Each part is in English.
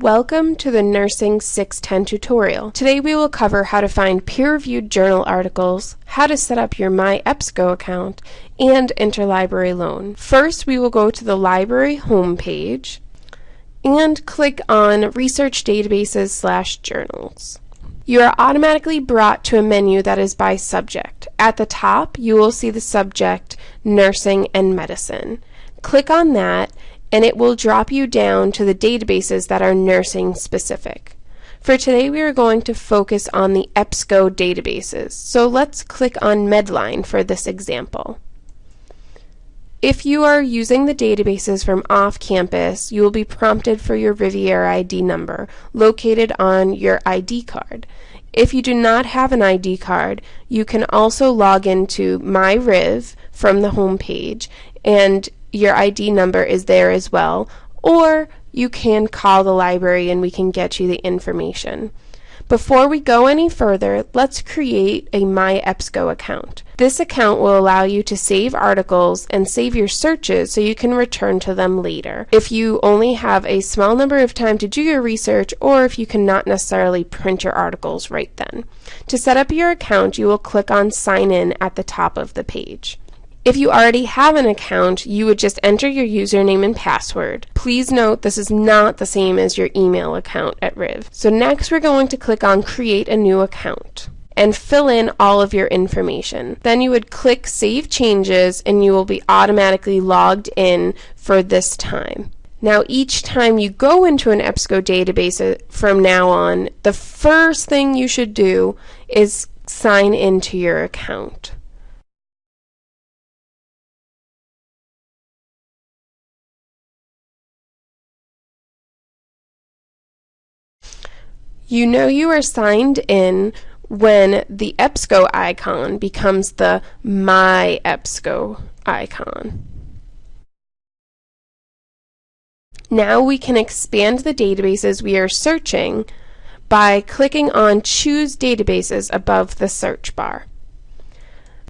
Welcome to the Nursing 610 tutorial. Today we will cover how to find peer-reviewed journal articles, how to set up your My MyEBSCO account, and interlibrary loan. First we will go to the library homepage and click on Research Databases slash Journals. You are automatically brought to a menu that is by subject. At the top you will see the subject Nursing and Medicine. Click on that and it will drop you down to the databases that are nursing specific. For today we are going to focus on the EBSCO databases, so let's click on Medline for this example. If you are using the databases from off-campus, you will be prompted for your Rivier ID number, located on your ID card. If you do not have an ID card, you can also log into MyRiv from the home page and your ID number is there as well, or you can call the library and we can get you the information. Before we go any further, let's create a My MyEBSCO account. This account will allow you to save articles and save your searches so you can return to them later. If you only have a small number of time to do your research or if you cannot necessarily print your articles right then. To set up your account, you will click on Sign In at the top of the page. If you already have an account, you would just enter your username and password. Please note this is not the same as your email account at Riv. So next we're going to click on Create a New Account and fill in all of your information. Then you would click Save Changes and you will be automatically logged in for this time. Now each time you go into an EBSCO database uh, from now on, the first thing you should do is sign into your account. You know you are signed in when the EBSCO icon becomes the My EBSCO icon. Now we can expand the databases we are searching by clicking on Choose Databases above the search bar.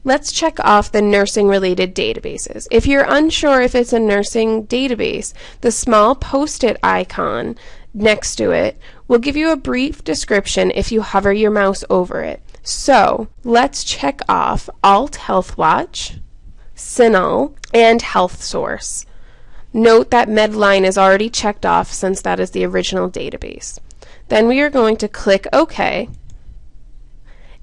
Let's check off the nursing related databases. If you're unsure if it's a nursing database, the small post-it icon next to it will give you a brief description if you hover your mouse over it. So let's check off Alt Health Watch, CINAHL, and Health Source. Note that Medline is already checked off since that is the original database. Then we are going to click OK.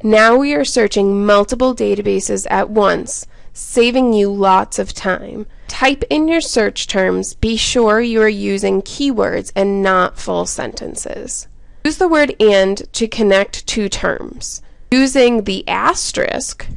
Now we are searching multiple databases at once, saving you lots of time. Type in your search terms. Be sure you are using keywords and not full sentences. Use the word AND to connect two terms. Using the asterisk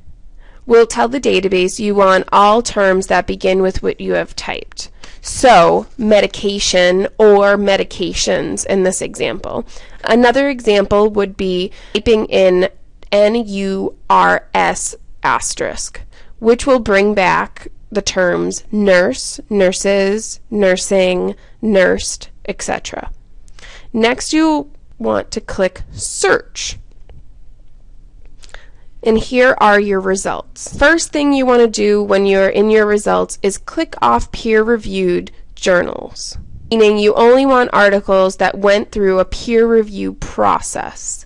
will tell the database you want all terms that begin with what you have typed. So, medication or medications in this example. Another example would be typing in N-U-R-S asterisk, which will bring back the terms nurse, nurses, nursing, nursed, etc. Next, you want to click Search. And here are your results. First thing you want to do when you're in your results is click off peer-reviewed journals, meaning you only want articles that went through a peer review process.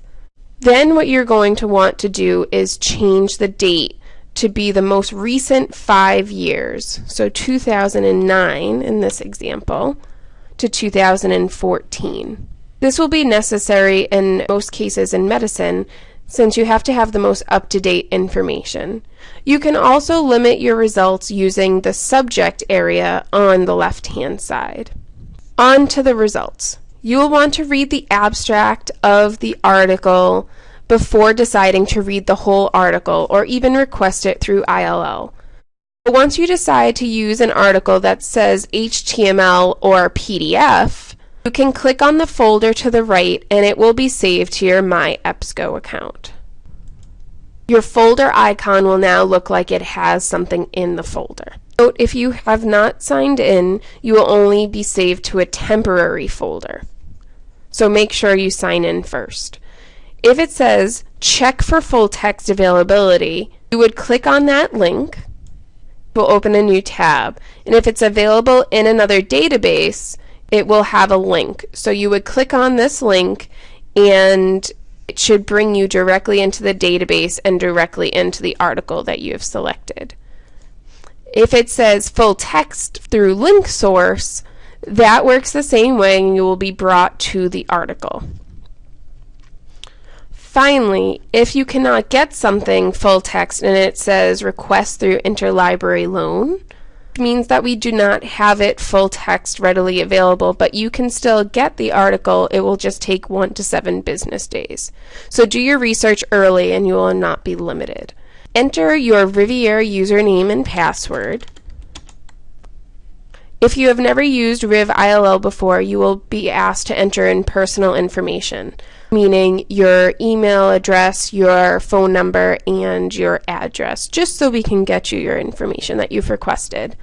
Then what you're going to want to do is change the date to be the most recent five years, so 2009 in this example, to 2014. This will be necessary in most cases in medicine since you have to have the most up-to-date information. You can also limit your results using the subject area on the left-hand side. On to the results. You will want to read the abstract of the article before deciding to read the whole article or even request it through ILL. But once you decide to use an article that says HTML or PDF, you can click on the folder to the right and it will be saved to your My EBSCO account. Your folder icon will now look like it has something in the folder. Note if you have not signed in, you will only be saved to a temporary folder. So make sure you sign in first. If it says check for full text availability, you would click on that link. It will open a new tab. And if it's available in another database, it will have a link. So you would click on this link and it should bring you directly into the database and directly into the article that you have selected. If it says full text through LinkSource, that works the same way and you will be brought to the article. Finally, if you cannot get something full text and it says request through interlibrary loan, means that we do not have it full text readily available, but you can still get the article. It will just take one to seven business days. So do your research early and you will not be limited. Enter your Rivier username and password. If you have never used Riv ILL before, you will be asked to enter in personal information, meaning your email address, your phone number, and your address, just so we can get you your information that you've requested.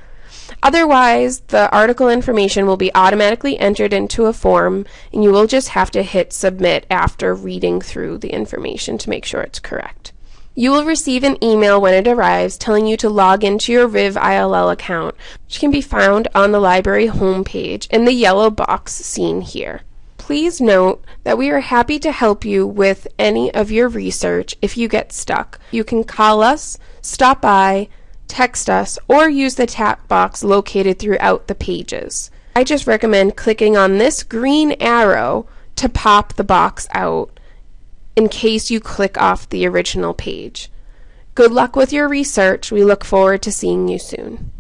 Otherwise, the article information will be automatically entered into a form, and you will just have to hit submit after reading through the information to make sure it's correct. You will receive an email when it arrives telling you to log into your Riv ILL account, which can be found on the library homepage in the yellow box seen here. Please note that we are happy to help you with any of your research if you get stuck. You can call us, stop by, text us, or use the chat box located throughout the pages. I just recommend clicking on this green arrow to pop the box out in case you click off the original page. Good luck with your research. We look forward to seeing you soon.